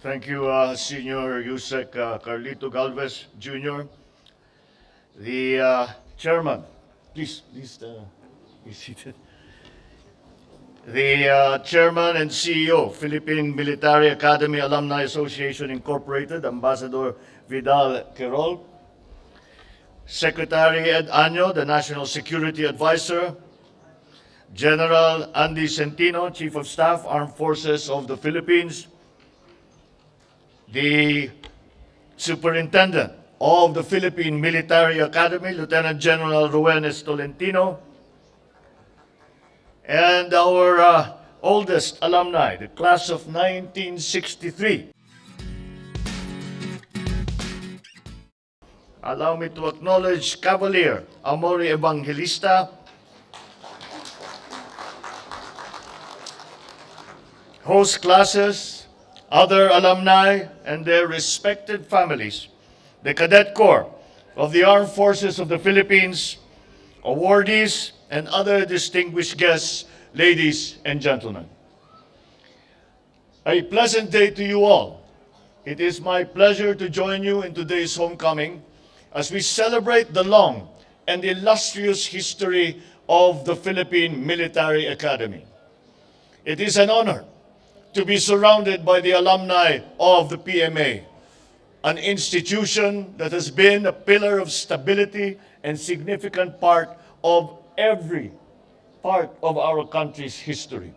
Thank you, uh, Senior USec uh, Carlito Galvez Jr. The uh, chairman, please, please uh, be seated. The uh, chairman and CEO, Philippine Military Academy Alumni Association Incorporated, Ambassador Vidal Querol. Secretary Ed Año, the National Security Advisor. General Andy Centino, Chief of Staff, Armed Forces of the Philippines. The Superintendent of the Philippine Military Academy, Lieutenant General Ruenes Tolentino, and our uh, oldest alumni, the class of 1963. Allow me to acknowledge Cavalier Amori Evangelista, host classes, other alumni, and their respected families, the Cadet Corps of the Armed Forces of the Philippines, awardees, and other distinguished guests, ladies and gentlemen. A pleasant day to you all. It is my pleasure to join you in today's homecoming as we celebrate the long and illustrious history of the Philippine Military Academy. It is an honor to be surrounded by the alumni of the PMA, an institution that has been a pillar of stability and significant part of every part of our country's history.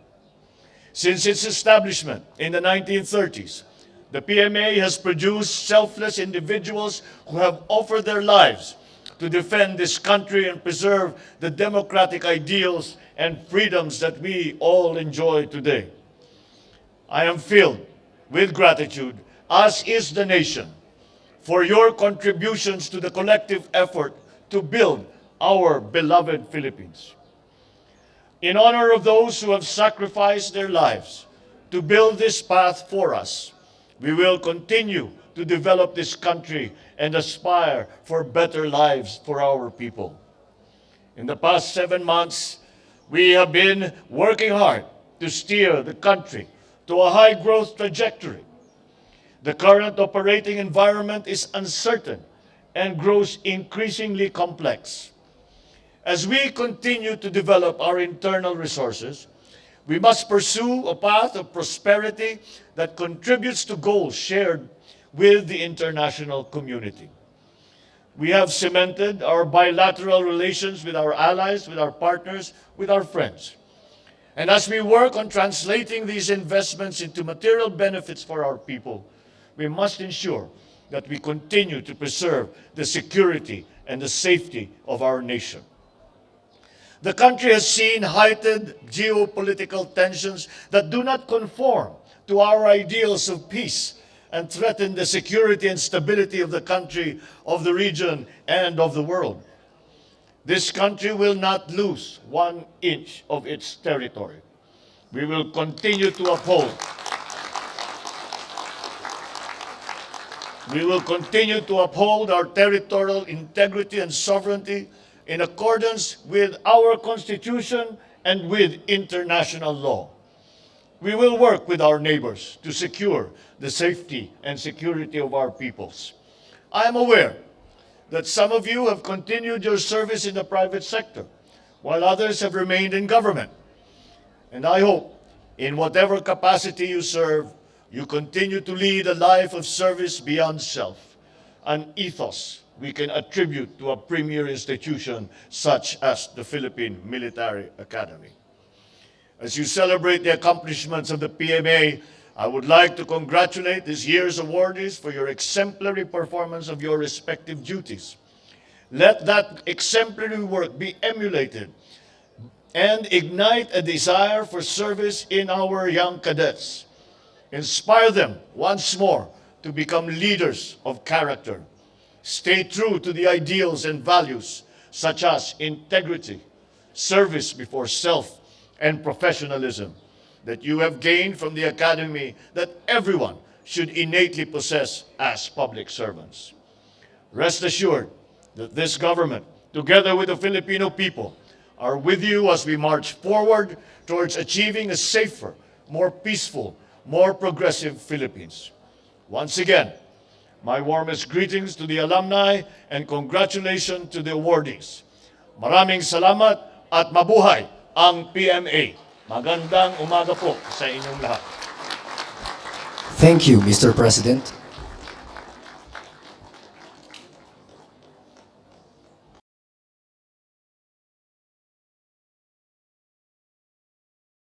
Since its establishment in the 1930s, the PMA has produced selfless individuals who have offered their lives to defend this country and preserve the democratic ideals and freedoms that we all enjoy today. I am filled with gratitude, as is the nation, for your contributions to the collective effort to build our beloved Philippines. In honor of those who have sacrificed their lives to build this path for us, we will continue to develop this country and aspire for better lives for our people. In the past seven months, we have been working hard to steer the country to a high growth trajectory. The current operating environment is uncertain and grows increasingly complex. As we continue to develop our internal resources, we must pursue a path of prosperity that contributes to goals shared with the international community. We have cemented our bilateral relations with our allies, with our partners, with our friends. And as we work on translating these investments into material benefits for our people, we must ensure that we continue to preserve the security and the safety of our nation. The country has seen heightened geopolitical tensions that do not conform to our ideals of peace and threaten the security and stability of the country, of the region, and of the world. This country will not lose one inch of its territory. We will continue to uphold We will continue to uphold our territorial integrity and sovereignty in accordance with our Constitution and with international law. We will work with our neighbors to secure the safety and security of our peoples. I am aware that some of you have continued your service in the private sector, while others have remained in government. And I hope, in whatever capacity you serve, you continue to lead a life of service beyond self, an ethos we can attribute to a premier institution such as the Philippine Military Academy. As you celebrate the accomplishments of the PMA, I would like to congratulate this year's awardees for your exemplary performance of your respective duties. Let that exemplary work be emulated and ignite a desire for service in our young cadets. Inspire them once more to become leaders of character. Stay true to the ideals and values such as integrity, service before self, and professionalism that you have gained from the academy that everyone should innately possess as public servants. Rest assured that this government, together with the Filipino people, are with you as we march forward towards achieving a safer, more peaceful, more progressive Philippines. Once again, my warmest greetings to the alumni and congratulations to the awardees. Maraming salamat at mabuhay ang PMA. Magandang umaga po sa inyong lahat. Thank you, Mr. President.